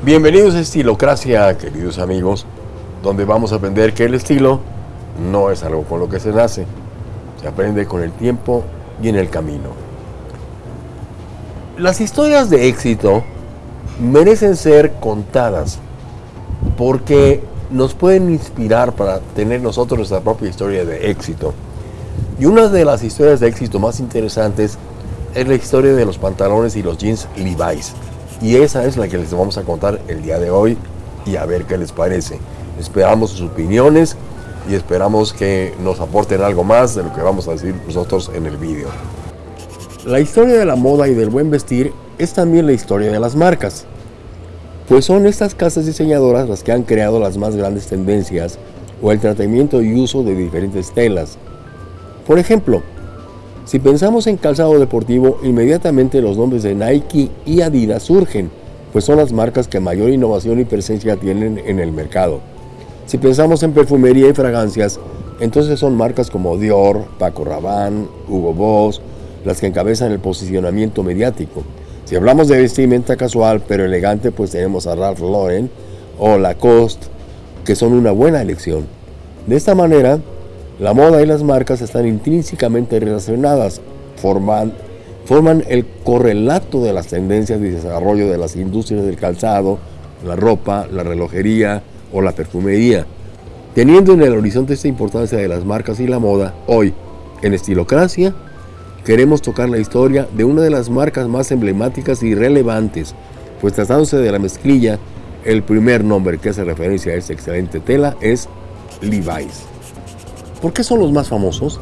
Bienvenidos a Estilocracia, queridos amigos, donde vamos a aprender que el estilo no es algo con lo que se nace, se aprende con el tiempo y en el camino. Las historias de éxito merecen ser contadas porque nos pueden inspirar para tener nosotros nuestra propia historia de éxito. Y una de las historias de éxito más interesantes es la historia de los pantalones y los jeans Levi's. Y esa es la que les vamos a contar el día de hoy y a ver qué les parece. Esperamos sus opiniones y esperamos que nos aporten algo más de lo que vamos a decir nosotros en el vídeo. La historia de la moda y del buen vestir es también la historia de las marcas, pues son estas casas diseñadoras las que han creado las más grandes tendencias o el tratamiento y uso de diferentes telas. Por ejemplo, si pensamos en calzado deportivo, inmediatamente los nombres de Nike y Adidas surgen, pues son las marcas que mayor innovación y presencia tienen en el mercado. Si pensamos en perfumería y fragancias, entonces son marcas como Dior, Paco Rabanne, Hugo Boss, las que encabezan el posicionamiento mediático. Si hablamos de vestimenta casual pero elegante, pues tenemos a Ralph Lauren o Lacoste, que son una buena elección. De esta manera, la moda y las marcas están intrínsecamente relacionadas, forman, forman el correlato de las tendencias de desarrollo de las industrias del calzado, la ropa, la relojería o la perfumería. Teniendo en el horizonte esta importancia de las marcas y la moda, hoy, en Estilocracia, queremos tocar la historia de una de las marcas más emblemáticas y relevantes, pues tratándose de la mezclilla, el primer nombre que hace referencia a esta excelente tela es Levi's. ¿Por qué son los más famosos?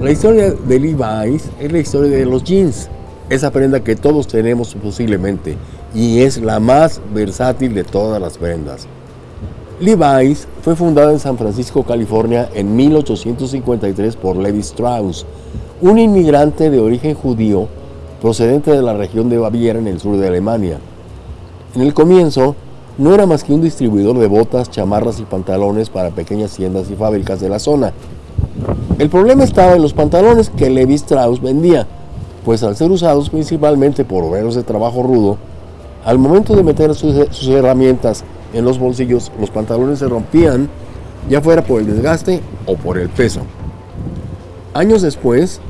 La historia de Levi's es la historia de los jeans, esa prenda que todos tenemos posiblemente y es la más versátil de todas las prendas. Levi's fue fundada en San Francisco, California en 1853 por Levi Strauss, un inmigrante de origen judío procedente de la región de Baviera en el sur de Alemania. En el comienzo, no era más que un distribuidor de botas, chamarras y pantalones para pequeñas tiendas y fábricas de la zona. El problema estaba en los pantalones que Levi Strauss vendía, pues al ser usados principalmente por obreros de trabajo rudo, al momento de meter sus, sus herramientas en los bolsillos, los pantalones se rompían, ya fuera por el desgaste o por el peso. Años después,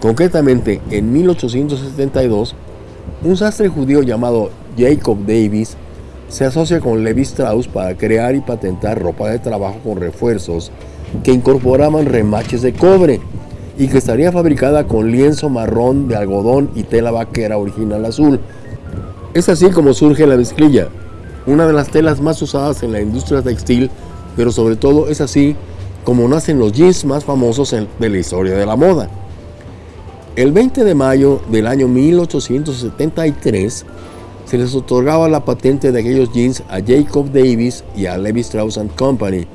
concretamente en 1872, un sastre judío llamado Jacob Davis se asocia con Levi Strauss para crear y patentar ropa de trabajo con refuerzos que incorporaban remaches de cobre y que estaría fabricada con lienzo marrón de algodón y tela vaquera original azul. Es así como surge la mezclilla, una de las telas más usadas en la industria textil, pero sobre todo es así como nacen los jeans más famosos de la historia de la moda. El 20 de mayo del año 1873, se les otorgaba la patente de aquellos jeans a Jacob Davis y a Levi Strauss Company.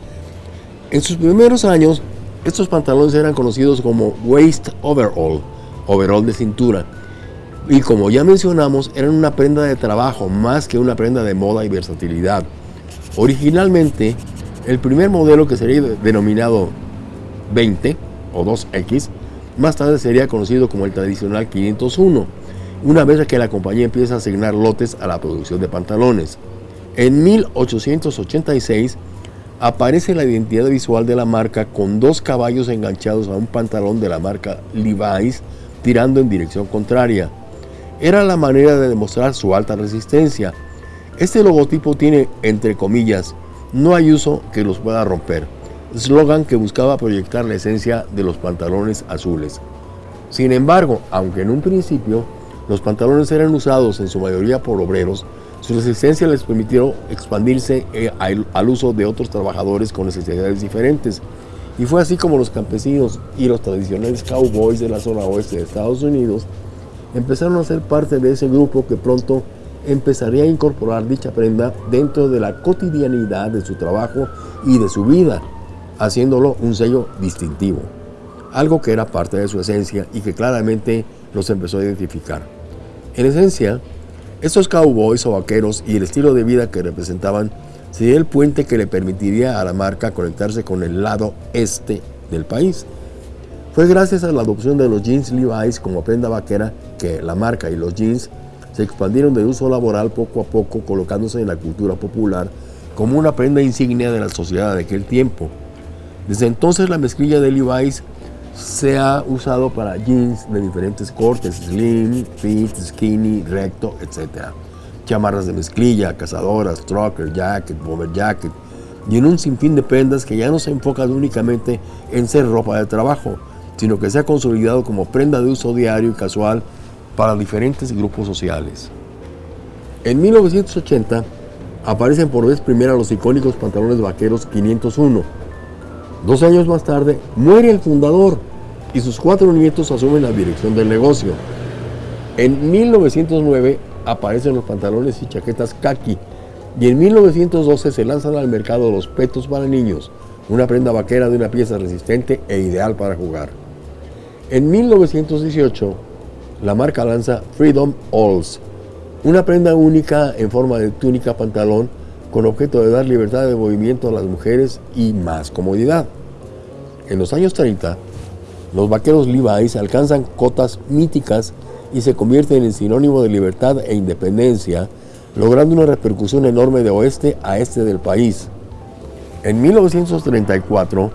En sus primeros años, estos pantalones eran conocidos como waist overall, overall de cintura, y como ya mencionamos, eran una prenda de trabajo más que una prenda de moda y versatilidad. Originalmente, el primer modelo que sería denominado 20 o 2X, más tarde sería conocido como el tradicional 501 una vez que la compañía empieza a asignar lotes a la producción de pantalones. En 1886 aparece la identidad visual de la marca con dos caballos enganchados a un pantalón de la marca Levi's tirando en dirección contraria. Era la manera de demostrar su alta resistencia. Este logotipo tiene, entre comillas, no hay uso que los pueda romper, eslogan que buscaba proyectar la esencia de los pantalones azules. Sin embargo, aunque en un principio los pantalones eran usados en su mayoría por obreros. Su resistencia les permitió expandirse eh, al uso de otros trabajadores con necesidades diferentes. Y fue así como los campesinos y los tradicionales cowboys de la zona oeste de Estados Unidos empezaron a ser parte de ese grupo que pronto empezaría a incorporar dicha prenda dentro de la cotidianidad de su trabajo y de su vida, haciéndolo un sello distintivo, algo que era parte de su esencia y que claramente los empezó a identificar. En esencia, estos cowboys o vaqueros y el estilo de vida que representaban sería el puente que le permitiría a la marca conectarse con el lado este del país. Fue gracias a la adopción de los jeans Levi's como prenda vaquera que la marca y los jeans se expandieron de uso laboral poco a poco, colocándose en la cultura popular como una prenda insignia de la sociedad de aquel tiempo. Desde entonces la mezclilla de Levi's se ha usado para jeans de diferentes cortes, slim, fit, skinny, recto, etc. Chamarras de mezclilla, cazadoras, trucker, jacket, bomber jacket, y en un sinfín de prendas que ya no se enfocan únicamente en ser ropa de trabajo, sino que se ha consolidado como prenda de uso diario y casual para diferentes grupos sociales. En 1980 aparecen por vez primera los icónicos pantalones vaqueros 501. Dos años más tarde muere el fundador y sus cuatro nietos asumen la dirección del negocio. En 1909 aparecen los pantalones y chaquetas khaki y en 1912 se lanzan al mercado los petos para niños, una prenda vaquera de una pieza resistente e ideal para jugar. En 1918 la marca lanza Freedom Alls, una prenda única en forma de túnica pantalón con objeto de dar libertad de movimiento a las mujeres y más comodidad. En los años 30, los vaqueros Levi's alcanzan cotas míticas y se convierten en sinónimo de libertad e independencia, logrando una repercusión enorme de oeste a este del país. En 1934,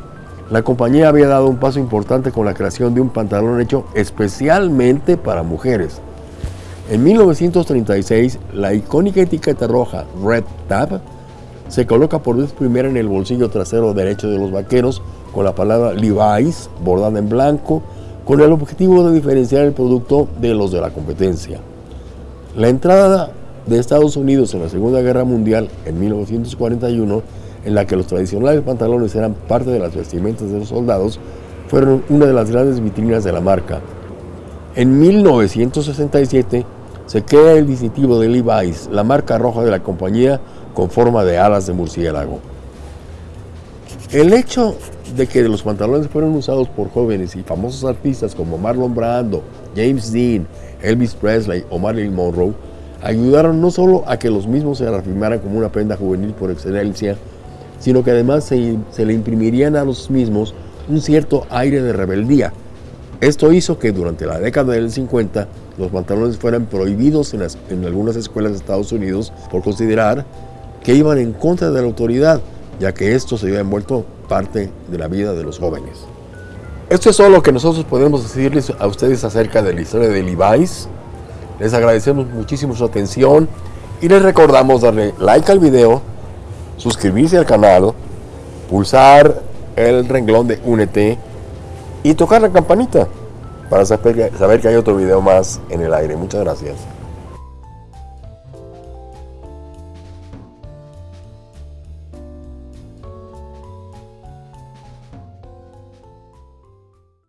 la compañía había dado un paso importante con la creación de un pantalón hecho especialmente para mujeres. En 1936, la icónica etiqueta roja Red Tab se coloca por vez primera en el bolsillo trasero derecho de los vaqueros con la palabra Levi's bordada en blanco con el objetivo de diferenciar el producto de los de la competencia. La entrada de Estados Unidos en la Segunda Guerra Mundial en 1941, en la que los tradicionales pantalones eran parte de las vestimentas de los soldados, fueron una de las grandes vitrinas de la marca. En 1967, se crea el distintivo de Levi's, la marca roja de la compañía con forma de alas de murciélago. El hecho de que los pantalones fueron usados por jóvenes y famosos artistas como Marlon Brando, James Dean, Elvis Presley o Marilyn Monroe ayudaron no solo a que los mismos se reafirmaran como una prenda juvenil por excelencia, sino que además se, se le imprimirían a los mismos un cierto aire de rebeldía. Esto hizo que durante la década del 50 los pantalones fueran prohibidos en, algunas escuelas de Estados Unidos por considerar que iban en contra de la autoridad, ya que esto se había envuelto parte de la vida de los jóvenes. Esto es todo lo que nosotros podemos decirles a ustedes acerca de la historia de Levi's. Les agradecemos muchísimo su atención y les recordamos darle like al video, suscribirse al canal, pulsar el renglón de Únete y tocar la campanita para saber que hay otro video más en el aire. Muchas gracias.